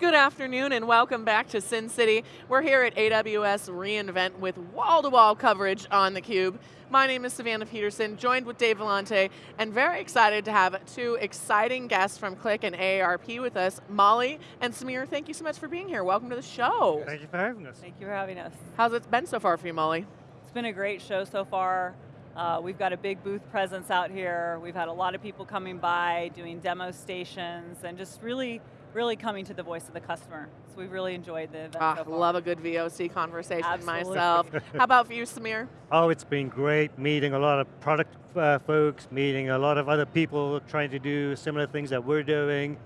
Good afternoon and welcome back to Sin City. We're here at AWS reInvent with wall-to-wall -wall coverage on theCUBE. My name is Savannah Peterson, joined with Dave Vellante, and very excited to have two exciting guests from Qlik and AARP with us. Molly and Samir, thank you so much for being here. Welcome to the show. Thank you for having us. Thank you for having us. How's it been so far for you, Molly? It's been a great show so far. Uh, we've got a big booth presence out here. We've had a lot of people coming by, doing demo stations, and just really really coming to the voice of the customer. So we've really enjoyed the event ah, so love a good VOC conversation Absolutely. myself. How about for you, Samir? Oh, it's been great meeting a lot of product uh, folks, meeting a lot of other people trying to do similar things that we're doing,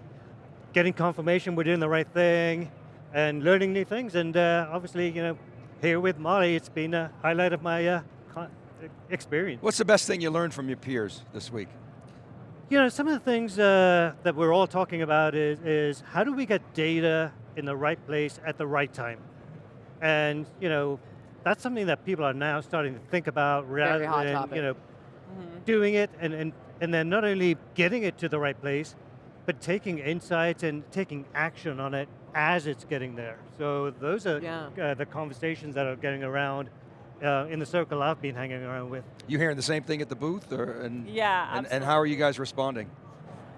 getting confirmation we're doing the right thing, and learning new things, and uh, obviously, you know, here with Molly, it's been a highlight of my uh, experience. What's the best thing you learned from your peers this week? You know, some of the things uh, that we're all talking about is, is how do we get data in the right place at the right time? And, you know, that's something that people are now starting to think about rather than, topic. you know, mm -hmm. doing it and, and, and then not only getting it to the right place, but taking insights and taking action on it as it's getting there. So those are yeah. uh, the conversations that are getting around uh, in the circle I've been hanging around with. You hearing the same thing at the booth? Or, and, yeah, and, and, how are you guys responding?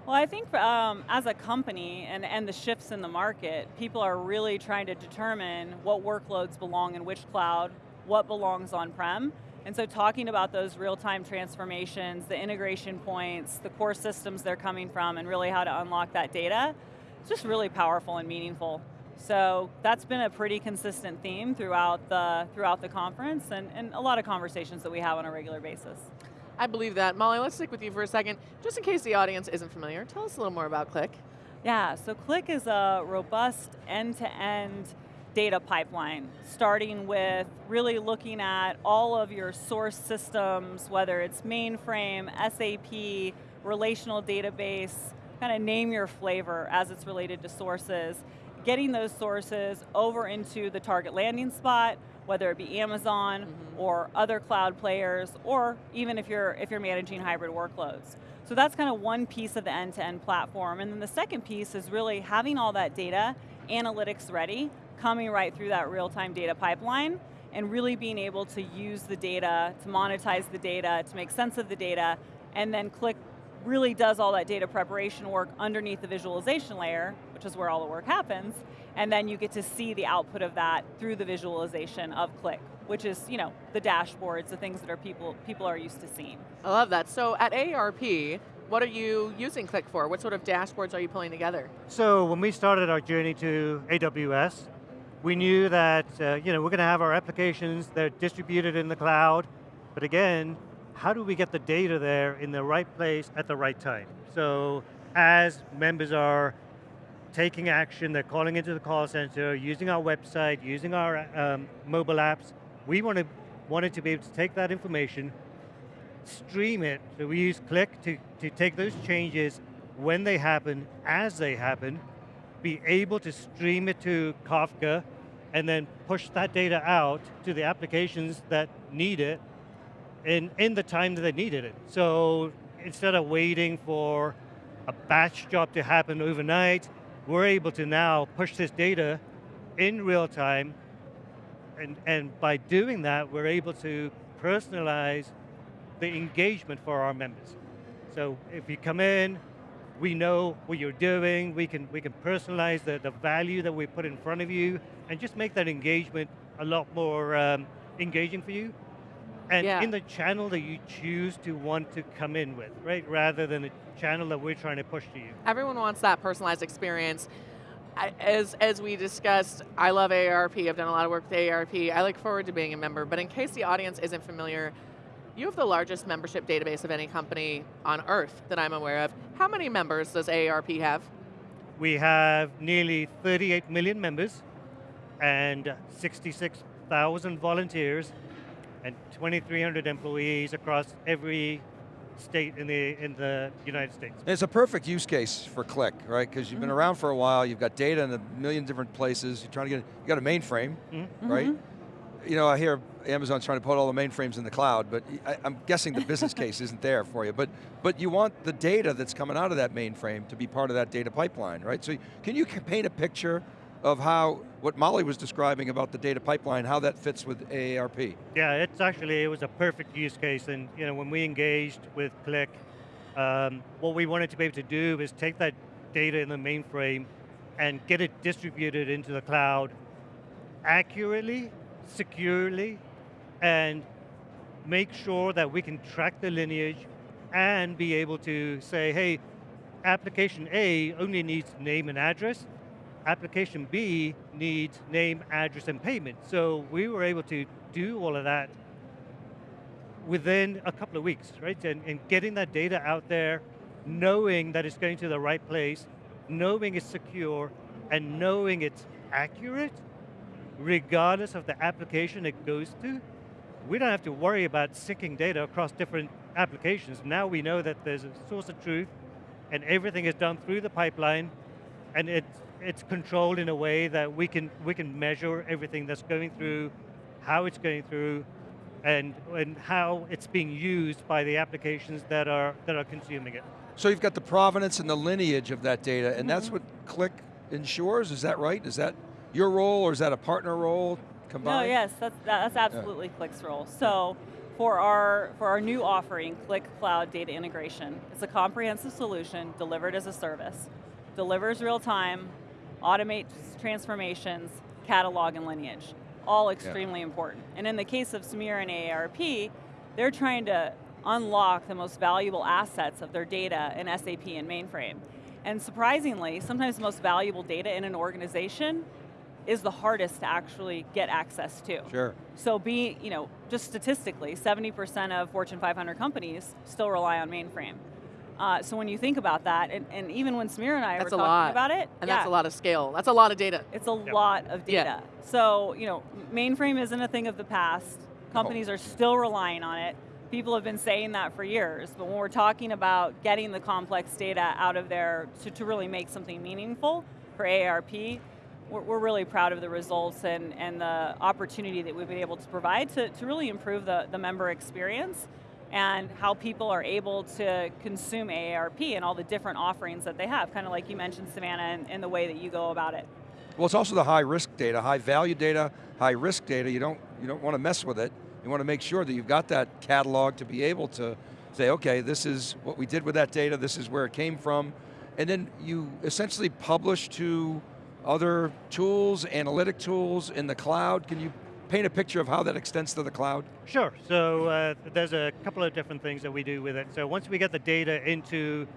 Well, I think um, as a company and, and the shifts in the market, people are really trying to determine what workloads belong in which cloud, what belongs on-prem, and so talking about those real-time transformations, the integration points, the core systems they're coming from, and really how to unlock that data, it's just really powerful and meaningful. So that's been a pretty consistent theme throughout the, throughout the conference and, and a lot of conversations that we have on a regular basis. I believe that. Molly, let's stick with you for a second. Just in case the audience isn't familiar, tell us a little more about Qlik. Yeah, so Qlik is a robust end-to-end -end data pipeline, starting with really looking at all of your source systems, whether it's mainframe, SAP, relational database, kind of name your flavor as it's related to sources, getting those sources over into the target landing spot, whether it be Amazon mm -hmm. or other cloud players, or even if you're, if you're managing hybrid workloads. So that's kind of one piece of the end-to-end -end platform. And then the second piece is really having all that data, analytics ready, coming right through that real-time data pipeline, and really being able to use the data, to monetize the data, to make sense of the data, and then Qlik really does all that data preparation work underneath the visualization layer, which is where all the work happens, and then you get to see the output of that through the visualization of Qlik, which is you know the dashboards, the things that are people people are used to seeing. I love that. So at AARP, what are you using Qlik for? What sort of dashboards are you pulling together? So when we started our journey to AWS, we knew that uh, you know we're going to have our applications, they're distributed in the cloud, but again, how do we get the data there in the right place at the right time? So as members are taking action, they're calling into the call center, using our website, using our um, mobile apps, we want to, wanted to be able to take that information, stream it, so we use Qlik to, to take those changes when they happen, as they happen, be able to stream it to Kafka, and then push that data out to the applications that need it, in, in the time that they needed it. So instead of waiting for a batch job to happen overnight, we're able to now push this data in real time, and, and by doing that, we're able to personalize the engagement for our members. So if you come in, we know what you're doing, we can, we can personalize the, the value that we put in front of you, and just make that engagement a lot more um, engaging for you. And yeah. in the channel that you choose to want to come in with, right? Rather than the channel that we're trying to push to you. Everyone wants that personalized experience. As, as we discussed, I love AARP, I've done a lot of work with AARP, I look forward to being a member, but in case the audience isn't familiar, you have the largest membership database of any company on earth that I'm aware of. How many members does AARP have? We have nearly 38 million members and 66,000 volunteers and 2,300 employees across every state in the in the United States. It's a perfect use case for Qlik, right? Because you've been mm-hmm. around for a while, you've got data in a million different places, you're trying to get, you got a mainframe, mm -hmm. right? you know, I hear Amazon's trying to put all the mainframes in the cloud, but I, am guessing the business case isn't there for you. But, but you want the data that's coming out of that mainframe to be part of that data pipeline, right? So can you paint a picture of how, what Molly was describing about the data pipeline, how that fits with AARP? Yeah, it's actually, it was a perfect use case, and you know, when we engaged with Qlik, um, what we wanted to be able to do is take that data in the mainframe and get it distributed into the cloud accurately, securely, and make sure that we can track the lineage and be able to say, hey, application A only needs name and address, application B needs name, address, and payment. So we were able to do all of that within a couple of weeks, right? And, and getting that data out there, knowing that it's going to the right place, knowing it's secure, and knowing it's accurate, regardless of the application it goes to, we don't have to worry about syncing data across different applications. Now we know that there's a source of truth, and everything is done through the pipeline, and it's, it's controlled in a way that we can, we can measure everything that's going through, how it's going through, and, and how it's being used by the applications that are, that are consuming it. So you've got the provenance and the lineage of that data, and mm -hmm. that's what Qlik ensures, is that right? Is that your role or is that a partner role combined? No, yes, that's, that's absolutely yeah. Qlik's role. So for our, for our new offering, Qlik Cloud Data Integration, it's a comprehensive solution delivered as a service, delivers real time, automates transformations, catalog and lineage, all extremely yeah. important. And in the case of Samir and AARP, they're trying to unlock the most valuable assets of their data in SAP and mainframe. And surprisingly, sometimes the most valuable data in an organization is the hardest to actually get access to. Sure. So be, you know, just statistically, 70% of Fortune 500 companies still rely on mainframe. Uh, so when you think about that, and, and, even when Samir and I that's were talking lot. about it, and yeah, that's a lot of scale. That's a lot of data. It's a yep. lot of data. Yeah. So you know, mainframe isn't a thing of the past. Companies oh. are still relying on it. People have been saying that for years, but when we're talking about getting the complex data out of there to, to really make something meaningful for AARP, we're, we're, really proud of the results and, and the opportunity that we've been able to provide to, to really improve the, the member experience and how people are able to consume AARP and all the different offerings that they have, kind of like you mentioned, Savannah, and, and the way that you go about it. Well, it's also the high risk data, high value data, high risk data. You don't, you don't want to mess with it. You want to make sure that you've got that catalog to be able to say, okay, this is what we did with that data, this is where it came from, and then you essentially publish to other tools, analytic tools in the cloud. Can you paint a picture of how that extends to the cloud? Sure, so uh, there's a couple of different things that we do with it. So once we get the data into,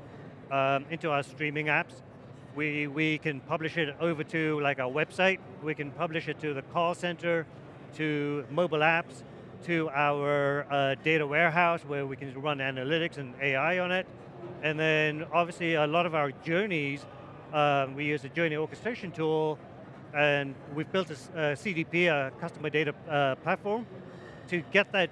um, into our streaming apps, we, we can publish it over to like our website, we can publish it to the call center, to mobile apps, to our uh, data warehouse where we can run analytics and AI on it. And then obviously a lot of our journeys, um, we use a journey orchestration tool and we've built a, a CDP, a customer data uh, platform, to get that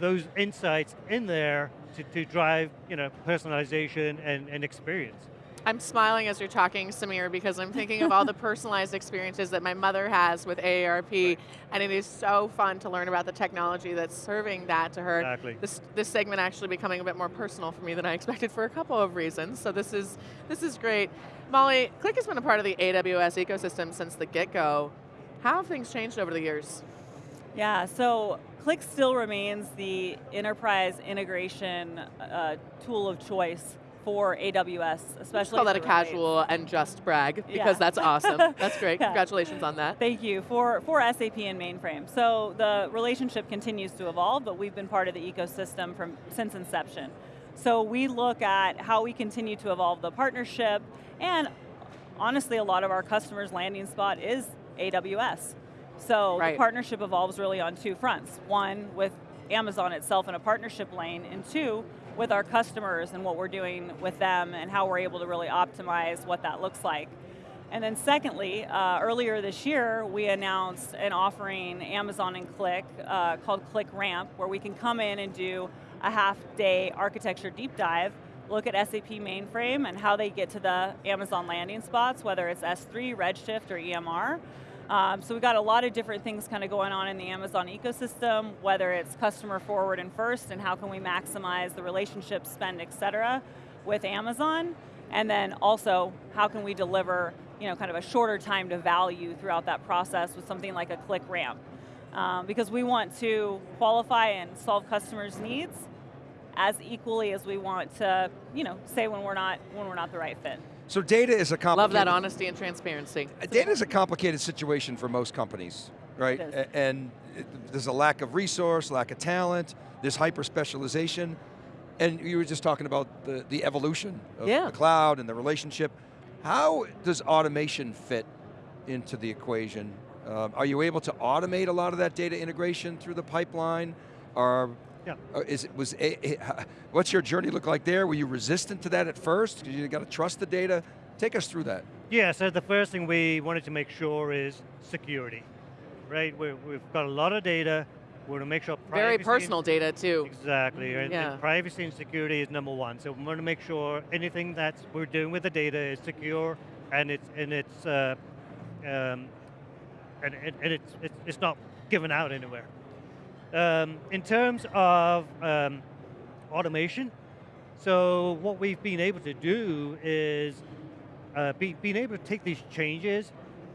those insights in there to, to drive you know, personalization and, and experience. I'm smiling as you're talking, Samir, because I'm thinking of all the personalized experiences that my mother has with AARP, right. and it is so fun to learn about the technology that's serving that to her. Exactly. This, this segment actually becoming a bit more personal for me than I expected for a couple of reasons, so this is, this is great. Molly, Qlik has been a part of the AWS ecosystem since the get-go. How have things changed over the years? Yeah, so Qlik still remains the enterprise integration uh, tool of choice for AWS, especially call that a casual and just brag because yeah. that's awesome. That's great. yeah. Congratulations on that. Thank you for for SAP and mainframe. So the relationship continues to evolve, but we've been part of the ecosystem from since inception. So we look at how we continue to evolve the partnership, and honestly, a lot of our customers' landing spot is AWS. So right. the partnership evolves really on two fronts. One, with Amazon itself in a partnership lane, and two, with our customers and what we're doing with them and how we're able to really optimize what that looks like. And then secondly, uh, earlier this year, we announced an offering, Amazon and Qlik, uh, called Qlik Ramp, where we can come in and do a half day architecture deep dive, look at SAP mainframe and how they get to the Amazon landing spots, whether it's S3, Redshift, or EMR, Um, so we've got a lot of different things kind of going on in the Amazon ecosystem, whether it's customer forward and first, and how can we maximize the relationship spend, et cetera, with Amazon, and then also how can we deliver you know, kind of a shorter time to value throughout that process with something like a Qlik Ramp. Um, because we want to qualify and solve customers' needs as equally as we want to, you know, say when we're not when we're not the right fit. So data is a complicated. Love that honesty and transparency. Data is a complicated situation for most companies, right? And there's a lack of resource, lack of talent, there's hyper specialization, and you were just talking about the, the evolution of Yeah. the cloud and the relationship. How does automation fit into the equation? Um, are you able to automate a lot of that data integration through the pipeline? Or Yeah. or is it was a, a- what's your journey look like there? Were you resistant to that at first? Because you got to trust the data. Take us through that. Yeah, so the first thing we wanted to make sure is security, right? we we've got a lot of data. We want to make sure Very personal data too. Exactly, and, and Yeah. privacy and security is number one. So we want to make sure anything that we're doing with the data is secure and it's and it's uh, um, and, and, and it's, it's it's not given out anywhere. Um, in terms of um, automation, so what we've been able to do is uh, be, being able to take these changes,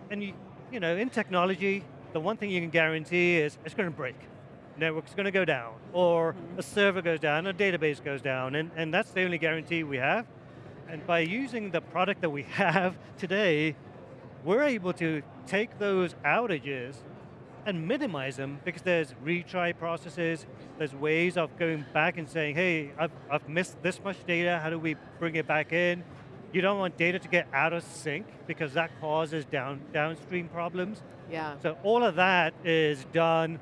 and you, you know, in technology, the one thing you can guarantee is it's going to break. Network's going to go down, or a server goes down, a database goes down, and, and that's the only guarantee we have. And by using the product that we have today, we're able to take those outages and minimize them because there's retry processes, there's ways of going back and saying, hey, I've, I've missed this much data, how do we bring it back in? You don't want data to get out of sync because that causes down, downstream problems. Yeah. So all of that is done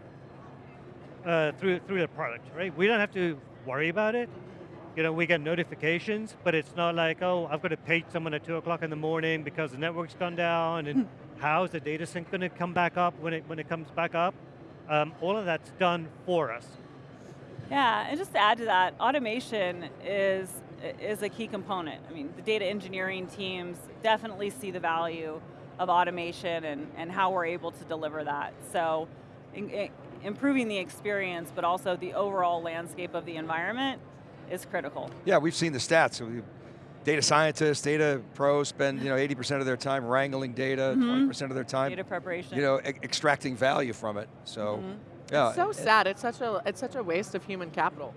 uh, through, through the product, right? We don't have to worry about it. You know, we get notifications, but it's not like, oh, I've got to page someone at two o'clock in the morning because the network's gone down and how's the data sync going to come back up when it, when it comes back up? Um, all of that's done for us. Yeah, and just to add to that, automation is is a key component. I mean, the data engineering teams definitely see the value of automation and, and how we're able to deliver that. So, in, in- improving the experience, but also the overall landscape of the environment is critical. Yeah, we've seen the stats. So we- data scientists, data pros spend you know 80% of their time wrangling data, 20% of their time Data preparation. you know e- extracting value from it. So Mhm. yeah, It's so it- sad. It's such a it's such a waste of human capital.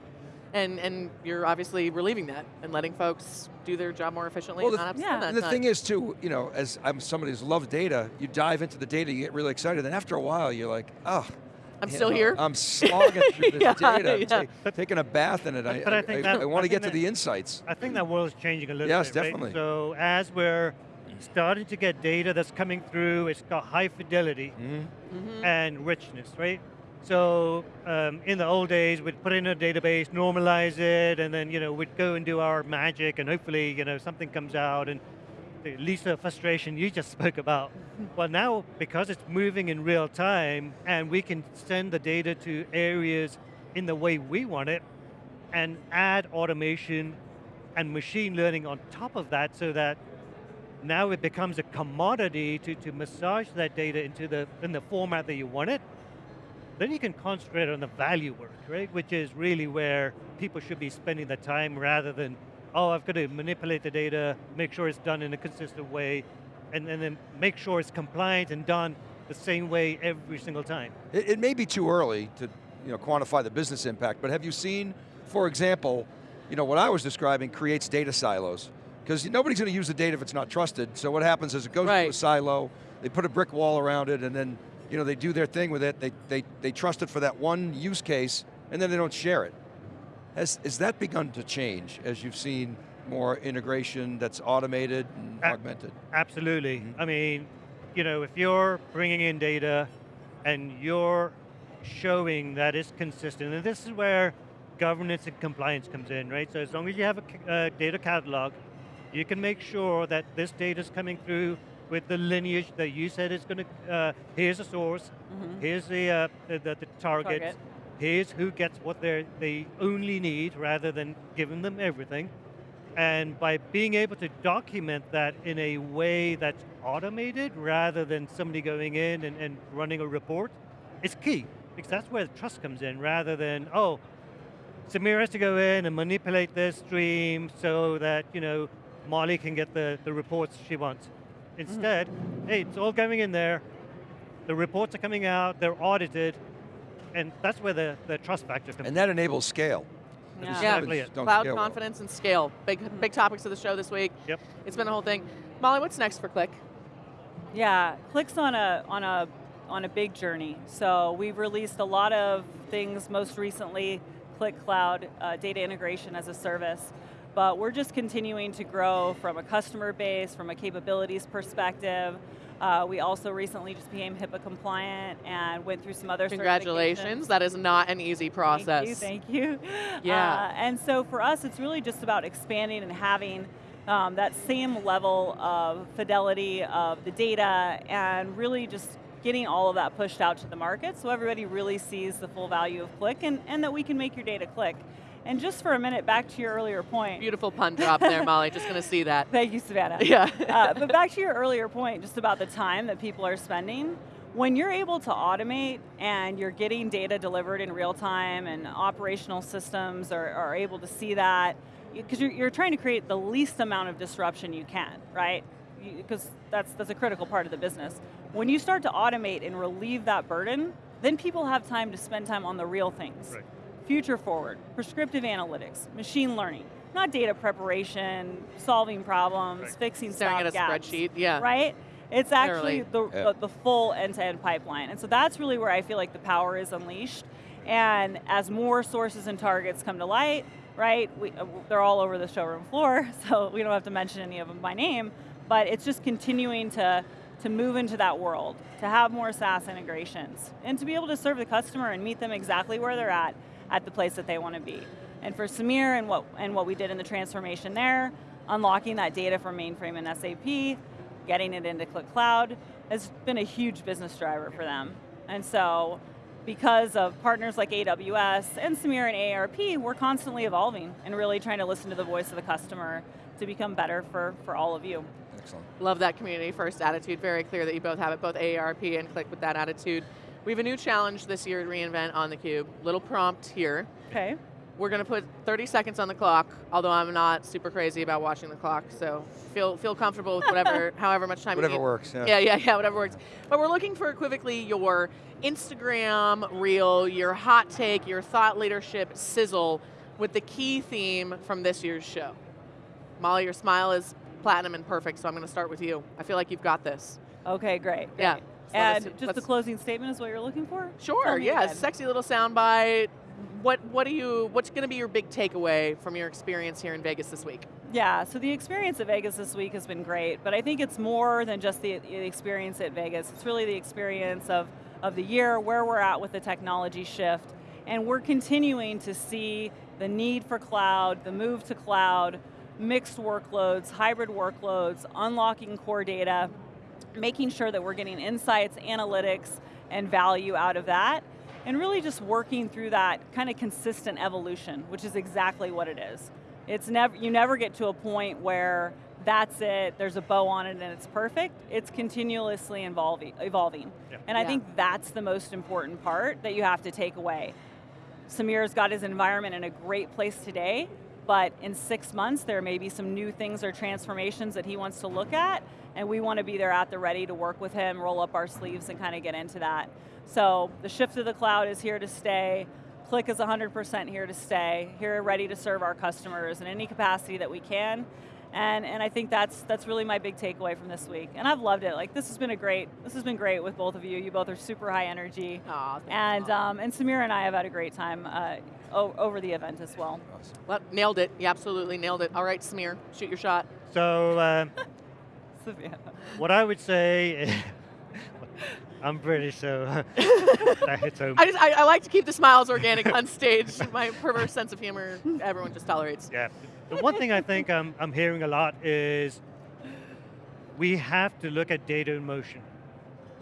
And and you're obviously relieving that and letting folks do their job more efficiently Well, and the- not have Yeah. that And the time. thing is too, you know, as I'm somebody who's loved data, you dive into the data, you get really excited, and after a while you're like, oh, I'm still know, here. I'm slogging through this Yeah, data, I'm yeah. ta- taking a bath in it. I, But I think that- want to get think to the insights. I think that world's changing a little Yes, bit. Yes, definitely. So as we're starting to get data that's coming through, it's got high fidelity Mhm. Mhm. and richness, right? So um, in the old days, we'd put in a database, normalize it, and then you know we'd go and do our magic, and hopefully you know something comes out, and the Lisa frustration you just spoke about. well, now because it's moving in real time, and we can send the data to areas in the way we want it, and add automation and machine learning on top of that, so that now it becomes a commodity to, to massage that data into the in the format that you want it. Then you can concentrate on the value work, right? Which is really where people should be spending the time rather than, oh, I've got to manipulate the data, make sure it's done in a consistent way, and, and then make sure it's compliant and done the same way every single time. It, it may be too early to you know, quantify the business impact, but have you seen, for example, you know, what I was describing creates data silos. Because nobody's going to use the data if it's not trusted, so what happens is it goes to Right. a silo, they put a brick wall around it, and then you know, they do their thing with it, they, they, they trust it for that one use case, and then they don't share it. Has, has that begun to change as you've seen more integration that's automated and A- augmented? Absolutely. Mhm. I mean, you know, if you're bringing in data and you're showing that it's consistent, and this is where governance and compliance comes in, right? So as long as you have a ca- uh, data catalog, you can make sure that this data is coming through with the lineage that you said is going to, uh, here's the source, Mhm. here's the, uh, the, the, the target, Target. Here's who gets what they they only need rather than giving them everything. And by being able to document that in a way that's automated rather than somebody going in and, and running a report, it's key. Because that's where the trust comes in rather than, oh, Samir has to go in and manipulate this stream so that, you know, Molly can get the, the reports she wants. Hmm. Instead, hey, it's all going in there, the reports are coming out, they're audited, and that's where the, the trust factor comes in. And that enables scale. Yeah. Yeah. Exactly companies Cloud scale well. confidence and scale. Big, big topics of the show this week. Yep. It's been a whole thing. Molly, what's next for Qlik? Yeah, Qlik's on a on a on a big journey. So we've released a lot of things. Most recently, Qlik Cloud uh, data integration as a service. But we're just continuing to grow from a customer base, from a capabilities perspective. Uh, we also recently just became HIPAA compliant and went through some other Congratulations. That is not an easy process. Thank you, thank you. Yeah. Uh, and so for us, it's really just about expanding and having um, that same level of fidelity of the data and really just getting all of that pushed out to the market so everybody really sees the full value of Qlik and, and that we can make your data click. And just for a minute, back to your earlier point. Beautiful pun drop there, Molly. Just going to see that. Thank you, Savannah. Yeah. uh, but back to your earlier point, just about the time that people are spending. When you're able to automate and you're getting data delivered in real time and operational systems are, are able to see that, because you're, you're trying to create the least amount of disruption you can, right? Because that's, that's a critical part of the business. When you start to automate and relieve that burden, then people have time to spend time on the real things Right. Future forward, prescriptive analytics, machine learning, not data preparation, solving problems, Right. fixing Staring at a stopgaps, spreadsheet. Yeah. Right? It's actually the, Yeah. the, the full end-to-end pipeline. And so that's really where I feel like the power is unleashed. And as more sources and targets come to light, right, we, uh, they're all over the showroom floor, so we don't have to mention any of them by name, but it's just continuing to, to move into that world, to have more SaaS integrations, and to be able to serve the customer and meet them exactly where they're at, at the place that they want to be. And for Samir and what, and what we did in the transformation there, unlocking that data from mainframe and SAP, getting it into Qlik Cloud, has been a huge business driver for them. And so, because of partners like AWS and Samir and AARP, we're constantly evolving and really trying to listen to the voice of the customer to become better for, for all of you. Excellent. Love that community first attitude. Very clear that you both have it, both AARP and Qlik with that attitude. We have a new challenge this year at reInvent on theCUBE. Little prompt here. Okay. We're going to put 30 seconds on the clock, although I'm not super crazy about watching the clock, so feel feel comfortable with whatever, however much time Whatever you need. works, yeah. Yeah, yeah, yeah, whatever works. But we're looking for equivocally your Instagram reel, your hot take, your thought leadership sizzle with the key theme from this year's show. Molly, your smile is platinum and perfect, so I'm going to start with you. I feel like you've got this. Okay, great. Yeah. great. So And let's- just the closing statement is what you're looking for? Sure, yeah, again. sexy little soundbite. What what do you what's going to be your big takeaway from your experience here in Vegas this week? Yeah, so the experience at Vegas this week has been great, but I think it's more than just the, the experience at Vegas. It's really the experience of, of the year, where we're at with the technology shift, and we're continuing to see the need for cloud, the move to cloud, mixed workloads, hybrid workloads, unlocking core data, making sure that we're getting insights, analytics, and value out of that, and really just working through that kind of consistent evolution, which is exactly what it is. It's never you never get to a point where that's it, there's a bow on it and it's perfect. It's continuously evolving evolving. Yeah. And I Yeah. think that's the most important part that you have to take away. Samir's got his environment in a great place today, but in six months there may be some new things or transformations that he wants to look at, and we want to be there at the ready to work with him, roll up our sleeves and kind of get into that. So the shift to the cloud is here to stay. Qlik is 100% here to stay, here ready to serve our customers in any capacity that we can. And, and I think that's that's really my big takeaway from this week. And I've loved it. Like this has been a great this has been great with both of you. You both are super high energy. Aw, thank And um, and Samir and I have had a great time uh, over the event as well. Awesome. Well, nailed it. You absolutely nailed it. All right, Samir, shoot your shot. So um, Savannah. what I would say, I'm British, so that hits home. I just I, I like to keep the smiles organic on stage. My perverse sense of humor, everyone just tolerates. Yeah. The one thing I think I'm, I'm hearing a lot is we have to look at data in motion.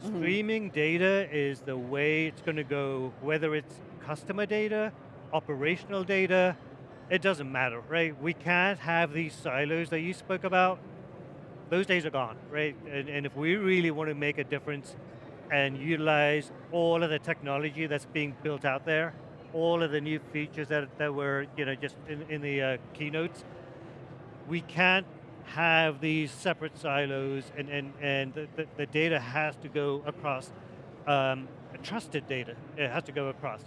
Mm-hmm. Streaming data is the way it's going to go, whether it's customer data, operational data, it doesn't matter, right? We can't have these silos that you spoke about. Those days are gone, right? And, and if we really want to make a difference and utilize all of the technology that's being built out there, all of the new features that, that were you know, just in, in the uh, keynotes, we can't have these separate silos and, and, and the, the, data has to go across um, trusted data. It has to go across.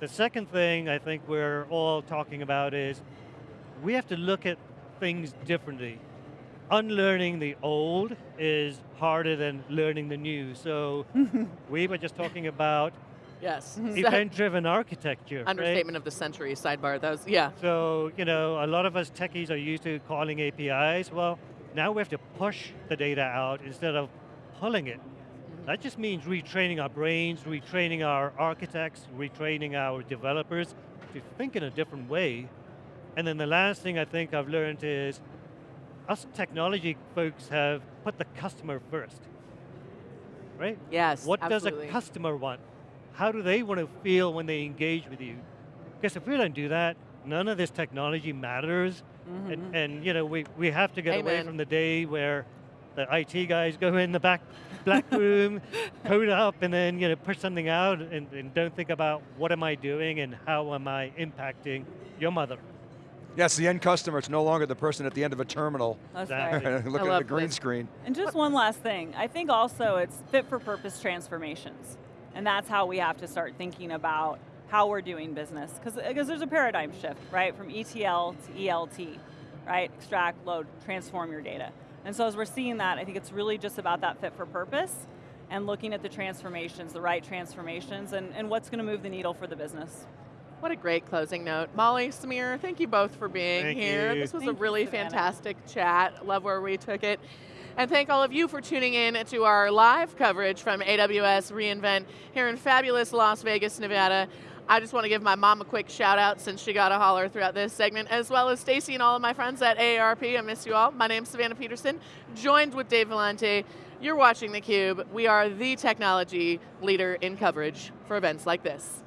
The second thing I think we're all talking about is we have to look at things differently. Unlearning the old is harder than learning the new. So we were just talking about Yes. event-driven architecture. Understatement right? of the century, sidebar. That was, yeah. So, you know, a lot of us techies are used to calling APIs. Well, now we have to push the data out instead of pulling it. That just means retraining our brains, retraining our architects, retraining our developers to think in a different way. And then the last thing I think I've learned is us technology folks have put the customer first, right? Yes, What absolutely. does a customer want? How do they want to feel when they engage with you? Because if we don't do that, none of this technology matters. Mm-hmm. And, and, you know, we, we have to get away from the day where the IT guys go in the back black room, code up, and then you know push something out, and, and don't think about what am I doing and how am I impacting your mother. Yes, the end customer, it's no longer the person at the end of a terminal That's right. looking at the green this. screen. And just one last thing. I think also it's fit for purpose transformations. And that's how we have to start thinking about how we're doing business. Because uh, there's a paradigm shift, right? From ETL to ELT, right? Extract, load, transform your data. And so as we're seeing that, I think it's really just about that fit for purpose and looking at the transformations, the right transformations, and, and what's going to move the needle for the business. What a great closing note. Molly, Samir, thank you both for being Thank here. you. This was Thank a really Savannah. fantastic chat. Love where we took it. And thank all of you for tuning in to our live coverage from AWS reInvent here in fabulous Las Vegas, Nevada. I just want to give my mom a quick shout out since she got a holler throughout this segment, as well as Stacy and all of my friends at AARP. I miss you all. My name's Savannah Peterson, joined with Dave Vellante. You're watching theCUBE. We are the technology leader in coverage for events like this.